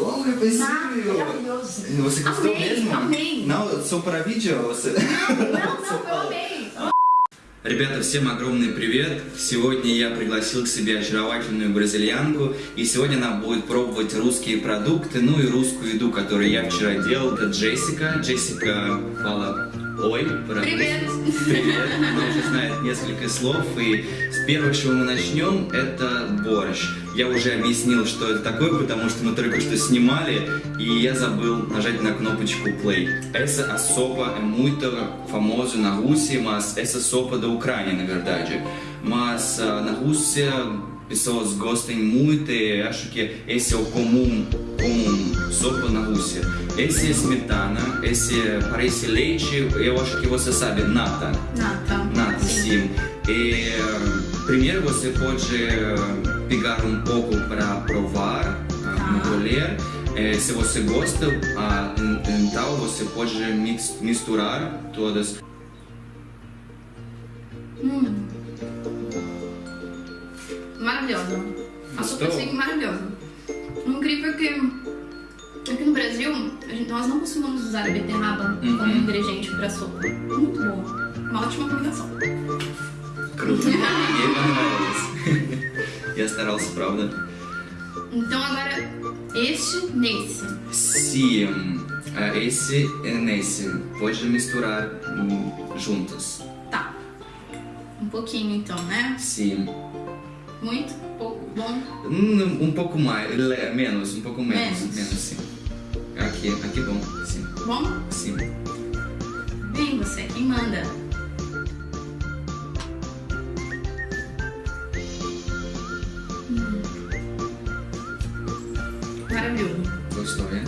Como é possível? Maravilhoso. Você gostou Amei, mesmo? amei. Não, só para vídeo você... Não, não, eu amei. Ребята, всем огромный привет! Сегодня я пригласил к себе очаровательную бразильянку, и сегодня она будет пробовать русские продукты, ну и русскую еду, которую я вчера делал. Это Джессика. Джессика фала Ой, Привет. Привет. Она уже знает несколько слов, и с первого, чего мы начнем, это борщ. Я уже объяснил, что это такое, потому что мы только что снимали, и я забыл нажать на кнопочку play. A sopa é muito famosa na Rússia, mas essa sopa da Ucrânia, na verdade. Mas na Rússia pessoas gostam muito e acho que esse é o comum, comum sopa na Rússia. Esse é smetana, esse é- parece leite, eu acho que você sabe, nata. Nata. Nata, sim. E primeiro você pode eh, pegar um pouco para provar, ah, Tá. colher. Eh, se você gosta, ah, en- então você pode mix- misturar todas. Hum Maravilhosa. A sopa Gostou? assim, maravilhosa. O incrível é que aqui no Brasil, a gente- nós não costumamos usar a beterraba Uhum. como ingrediente para sopa. Muito boa. Uma ótima combinação. Круто. Ей понравилось. Я старался, правда? Então agora, este nesse. Sim, ah, esse e nesse. Pode misturar hum, juntos. Tá. Um pouquinho então, né? Sim. Muito, pouco, bom. Hum, Um pouco mais, menos, um pouco menos. Menos. Menos, sim. Aqui, aqui bom, sim. Bom? Sim. Vem você, quem manda? Hum. Maravilhoso. Gostou, é?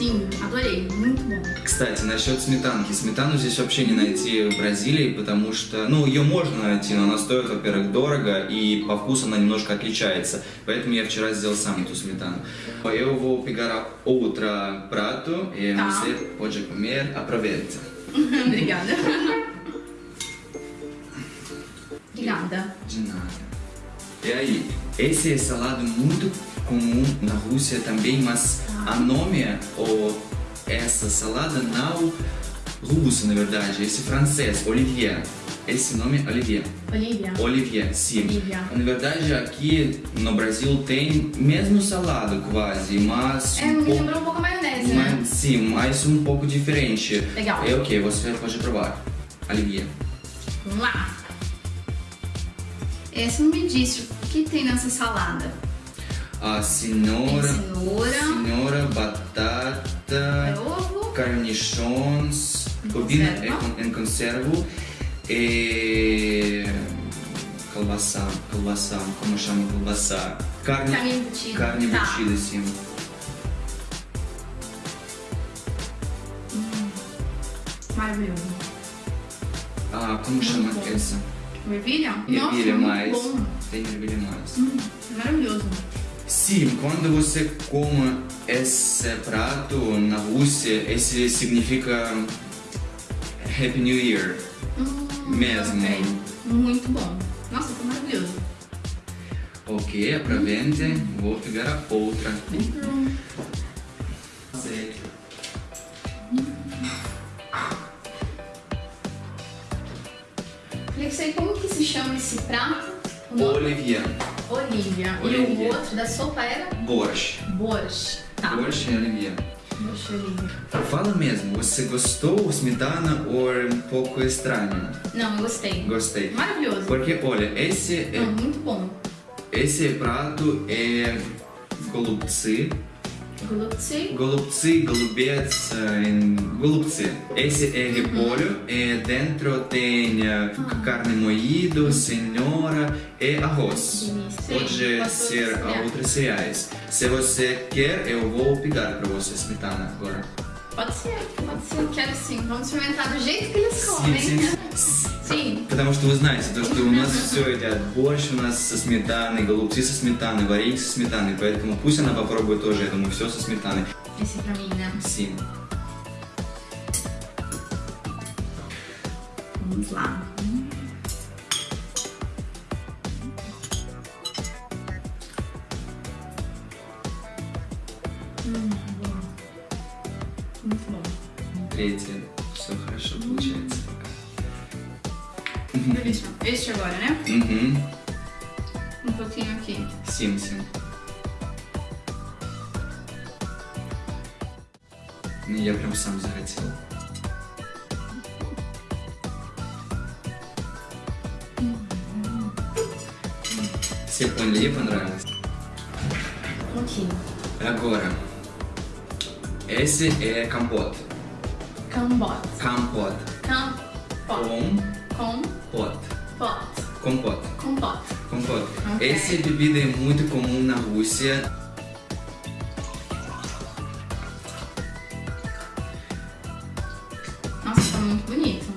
Sim, adorei. Muito bom. Кстати, насчет сметанки. Сметану здесь вообще не найти в Бразилии, потому что, ну, ее можно найти, но она стоит, во-первых, дорого, и по вкусу она немножко отличается. Поэтому я вчера сделал сам эту сметану. Eu vou pegar outro prato e Tá. você pode comer. Aproveita. Obrigada. Obrigada. De nada. E aí, esse é salado muito comum na Rússia também, mas a nome ou essa salada não russo, na verdade, esse francês, Olivier. Esse nome é Olivier. Olivia. Olivier, sim. Olivia. Na verdade, aqui no Brasil tem mesmo salada quase, mas É, um pouco, lembrou um pouco a maionese, né? mas, sim, mas um pouco diferente. Legal. É o que? Você pode provar. Olivier. Vamos lá. É, você não me disse o que tem nessa salada. A cenoura, cenoura, cenoura, batata, é ovo, carnichons, conserva. em, con- em conservo e calbaçá, calbaçá, como chama calbaçá? Carne, carne embutida. carne tá. embutida, sim. Maravilhoso. Ah, como chama bom. essa? Ervilha? Nossa, Ervilha muito mais. bom. Tem ervilha mais. Hum, maravilhoso. Sim, quando você come esse prato na Rússia, esse significa Happy New Year. Hum, Mesmo. ok. Muito bom. Nossa, tá maravilhoso. Ok, aproveite. Vou pegar a outra. Hum, saber como que se chama esse prato? O nome? Olivier. Olivia. E Olivia. o outro da sopa era? Borsch. Borscht. Tá. Borsch e Olivier. Borscht Olivia. Fala mesmo, você gostou smetana ou é um pouco estranho? Não, eu gostei. Gostei. Maravilhoso. Porque, olha, esse, é, Não, muito bom. esse prato é голубцы. Glutzi. Голубцы, голубец, eh, em голубцы. Esse é repolho e dentro tem eh, carne moída, cenoura e arroz. Delícia. Pode Sim, com ser outros cereais. outros cereais. Se você quer, eu vou pegar para você smetana agora. Pode ser, pode ser. Quero sim. Vamos experimentar do jeito que eles comem. Sim, sim. Потому что вы знаете, то, что у нас все едят борщ у нас со сметаной, голубцы со сметаной, варенье со сметаной, поэтому пусть она попробует тоже, я думаю, все со сметаной. Muito bom. Третье. Все хорошо получается пока. Delícia. Este agora, né? Угу. Um pouquinho aqui. Сим-сим. Ну, Я прям сам захотел. Все поняли, ей понравилось. Ok. Agora, esse é compot. Cambot. Compot. Campot. Compot. Compot. Compot. Compot. Compot. Ok. Essa bebida é muito comum na Rússia. Nossa, tá muito bonito.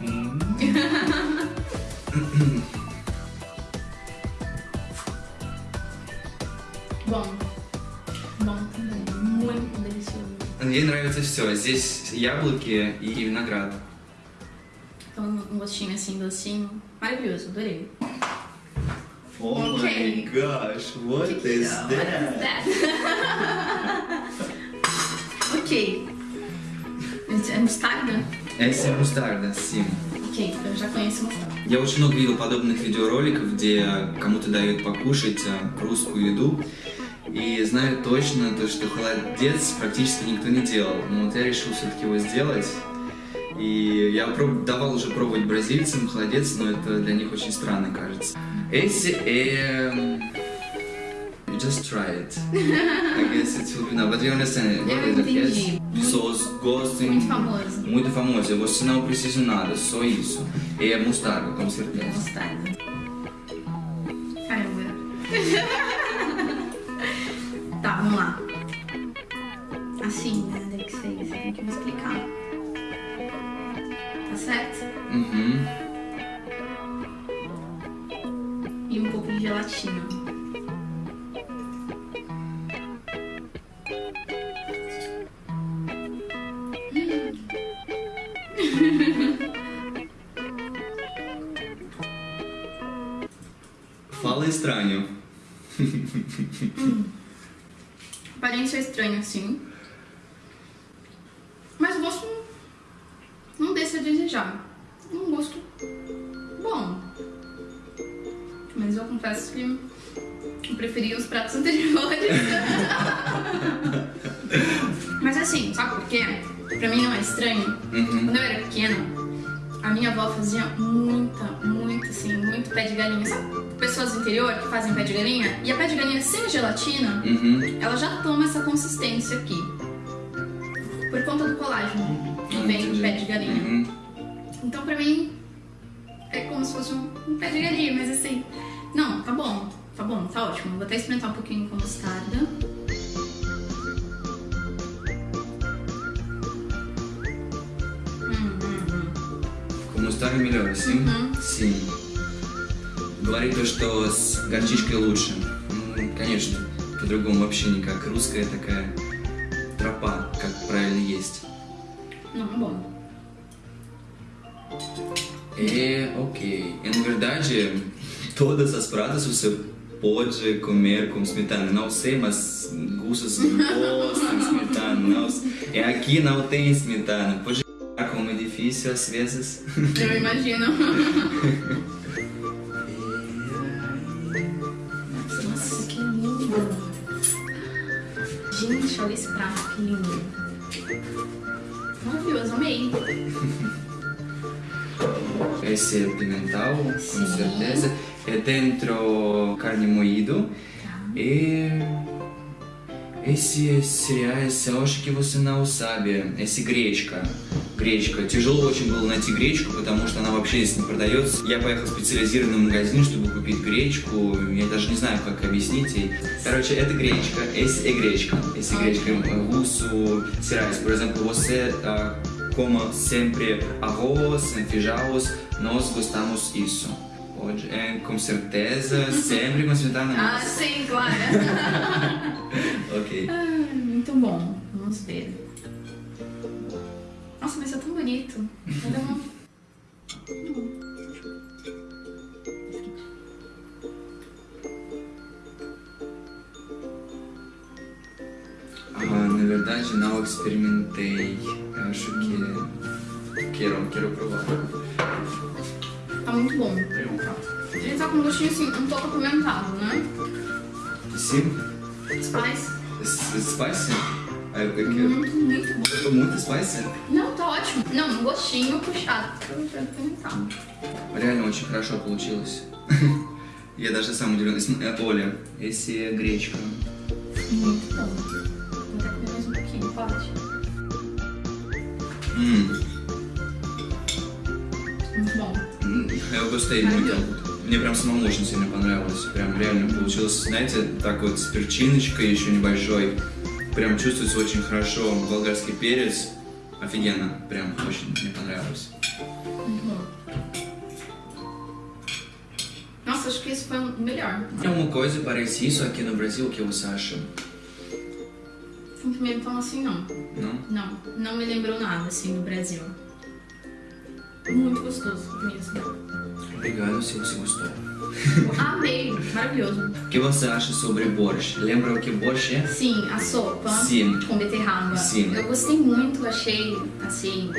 Hum. Bom. Bom também. Muito delicioso. Ей нравится все. Здесь яблоки и виноград. Então, um gostinho assim, docinho. Maravilhoso, adorei. Oh Okay. my gosh, what Que que is é? that? What is that? ok. É mostarda? Essa é мустарда, sim. Já conheço mostarda. Я очень много видел подобных видеороликов, где кому-то дают покушать э, русскую еду. И знаю точно, то, что холодец практически никто не делал. Но вот я решил все-таки его сделать. И я проб- давал уже пробовать бразильцам холодец, но это для них очень странно кажется. É... You just try it. I guess it will be no, but you understand. It? Yes? Pessoas gostam... Muito famoso. Muito famoso. Você não precisa nada, só isso. E é mostarda, com certeza. Mostarda. Caramba. Tá, vamos lá. Assim, né? Tem que ser. Você tem que me explicar. Tá certo? Uhum. E um pouco de gelatina. Aparência é estranha, sim. Mas o gosto não, não deixa a desejar. Um gosto bom. Mas eu confesso que eu preferi os pratos anteriores. Mas assim, sabe por quê? Pra mim não é estranho. Uhum. Quando eu era pequena, a minha avó fazia muita, muito assim, muito pé de galinha. Sabe pessoas do interior que fazem pé de galinha? E a pé de galinha sem gelatina, Uhum. ela já toma essa consistência aqui. Por conta do colágeno que Ah, vem do pé de galinha. Uhum. Então pra mim é como se fosse um, um pé de galinha, mas assim. Não, tá bom, tá bom, tá ótimo. Vou até experimentar um pouquinho com mostarda. Melhor, sim? Uhum. Sim. Говорит то, что с горчичкой лучше. Ну, конечно, по-другому вообще никак. Русская такая тропа, как правильно есть. Bom. É ok. E na verdade, todas as pratas você pode comer com smetana. Não sei, mas gustos gostam de smetana. Não, é aqui não tem smetana. Pode difícil às vezes. Eu imagino. Nossa, que lindo! É Gente, olha esse prato, que lindo! Maravilhoso, amei! Esse é pimental, com Sim. certeza. É dentro carne moída. Tá. E... Esse cereais, eu acho que você não sabe. Esse grechka. Гречка. Тяжело очень было найти гречку, потому что она вообще здесь не продается. Я поехал в специализированный магазин, чтобы купить гречку. Я даже не знаю, как объяснить ей. Короче, это гречка. Esse é гречка. Esse é гречка. Russo cereais. Por exemplo, você ah, coma sempre arroz, feijões. Nós gostamos isso. Pode, é, com certeza, sempre com smetana. Ah, sim, claro! Ok. Ah, muito bom, vamos ver. Nossa, mas é tão bonito. Vai dar uma... verdade, não experimentei. Eu acho que quero, quero provar. Tá muito bom. Ele tá com um gostinho assim, um pouco apimentado, né? Sim? Spice. S- Spicy? Ah, eu quero. Muito, muito bom. Eu tô muito spicy. Não, ótimo. Não, um gostinho puxado. Реально очень хорошо получилось. Я даже сам удивлен. Э, Оля, é гречка. Я muito. Мне прям самому очень сильно понравилось. Прям реально получилось, знаете, так вот с перчиночкой еще небольшой. Прям чувствуется очень хорошо. Болгарский перец. Офигенно. Прям очень мне понравилось. Muito bom. Nossa, acho que esse foi o melhor. É uma coisa parece isso aqui no Brasil, o que você acha? Um pimentão assim, não. Não? Não, não me lembrou nada assim do Brasil. Muito gostoso mesmo. Obrigado se você gostou. Amei, maravilhoso. O que você acha sobre borscht? Lembra o que borscht é? Sim, a sopa Sim. com beterraba. Sim. Eu gostei muito, achei assim,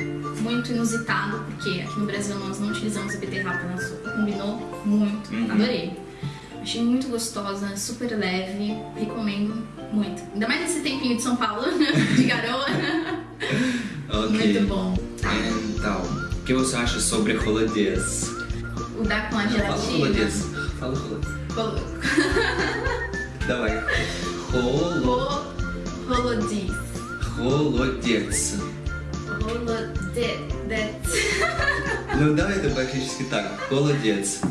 muito inusitado, porque aqui no Brasil nós não utilizamos a beterraba na sopa. Combinou muito, Uhum. adorei. Achei muito gostosa, super leve, recomendo muito. Ainda mais nesse tempinho de São Paulo, de garoa. Ok. Muito bom. Então, o que você acha sobre holodez? O da com a Fala holodez. Fala holodez. Давай. Холо... Rolodis. Холодец. Rolodets. Ну, давай это практически так. Холодец.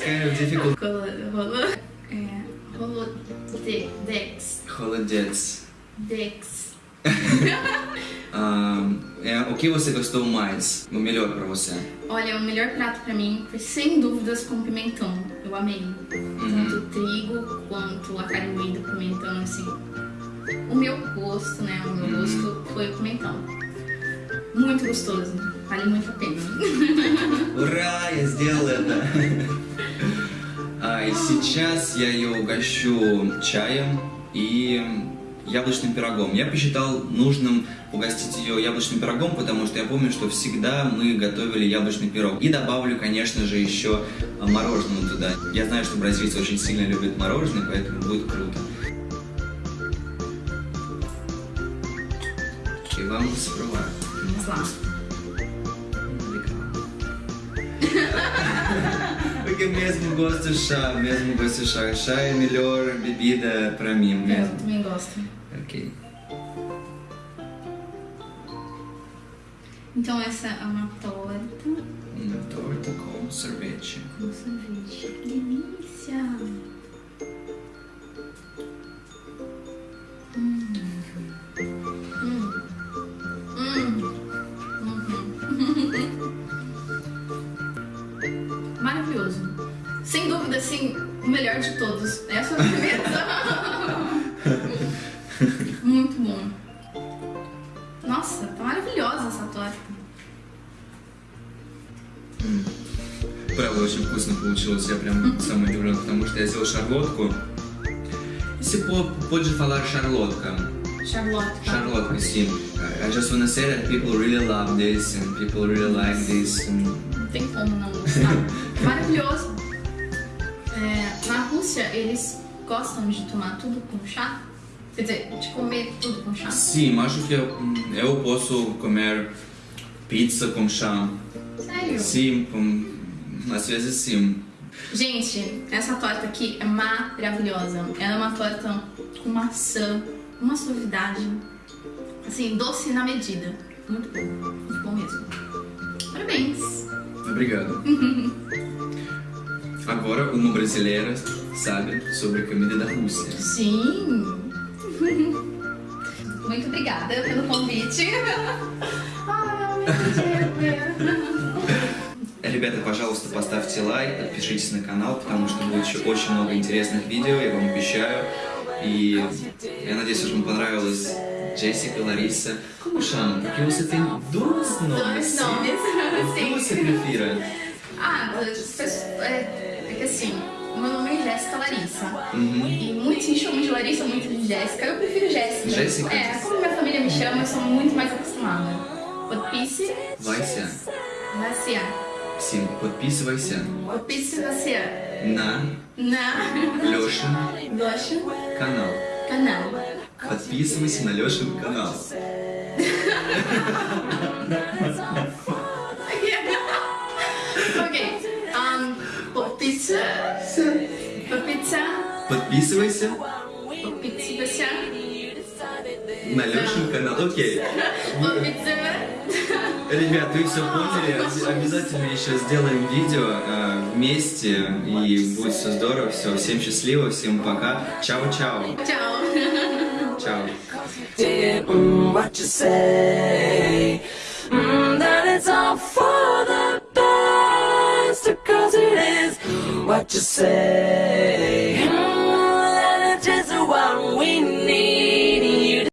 Kind of difficult. Rolo... É, Rolodex. Холодец. Dex. Ah, é, o que você gostou mais? O melhor pra você? Olha, o melhor prato pra mim foi sem dúvidas com pimentão. Eu amei. Tanto o trigo quanto a carne moída com pimentão, assim. O meu gosto, né? O meu gosto foi o pimentão. Muito gostoso. Vale muito a pena. Ура, я сделал это! А, и сейчас я ее угощу чаем и яблочным пирогом. Я посчитал нужным угостить ее яблочным пирогом, потому что я помню, что всегда мы готовили яблочный пирог. И добавлю, конечно же, еще мороженое туда. Я знаю, что бразильцы очень сильно любят мороженое, поэтому будет круто. И вам спровар. Porque mesmo gosto de chá, mesmo gosto de chá. Chá é a melhor bebida pra mim Eu mesmo. também gosto. Ok. Então essa é uma torta Uma torta com sorvete. com sorvete. Que delícia! todos. É a sobremesa. Muito bom. Nossa, tá maravilhosa essa torta. Правда, очень вкусно получилось. Я прям сам удивлен, потому что я сделал шарлотку. E se po- pode falar charlotka? Charlotte. tá? Charlotka, sim. I just wanna say that people really love this and people really like this. and- Não tem como não gostar. Maravilhoso. Rússia, eles gostam de tomar tudo com chá. Quer dizer, de comer tudo com chá. Sim, acho que eu, eu posso comer pizza com chá. Sério? Sim, com, às vezes sim. Gente, essa torta aqui é maravilhosa. Ela é uma torta com maçã, uma suavidade, assim, doce na medida. Muito bom, muito bom mesmo. Parabéns! Obrigado. Agora uma brasileira sabe sobre a comida da Rússia. Sim! Muito obrigada pelo convite. Ai, meu Ребята, пожалуйста, поставьте лайк, подпишитесь на канал, потому что будет еще очень много интересных видео, я вам обещаю. И я надеюсь, что вам понравилось Джессика, Лариса. Como chama? Porque você tem dois nomes. Dois nomes, sim. Como você prefira? Ah, é, é que assim, o meu nome é Jéssica Larissa. Uhum. E muitos me chamam de Larissa, muitos de Jéssica. Eu prefiro Jéssica. Jéssica? É, como minha família me chama, eu sou muito mais acostumada. Подписи. Вася. Вася. Sim, подписывайся Подписывайся на на Лешин Лешин канал. канал. Подписывайся на Лешин канал. Подписывайся Подписывайся. на Лешин канал. Окей. Ребят, вы все поняли. Обя- Обязательно еще сделаем видео э, вместе. И будет все здорово. Все, всем счастливо, всем пока. Чао-чао. Чао. mm, what you say.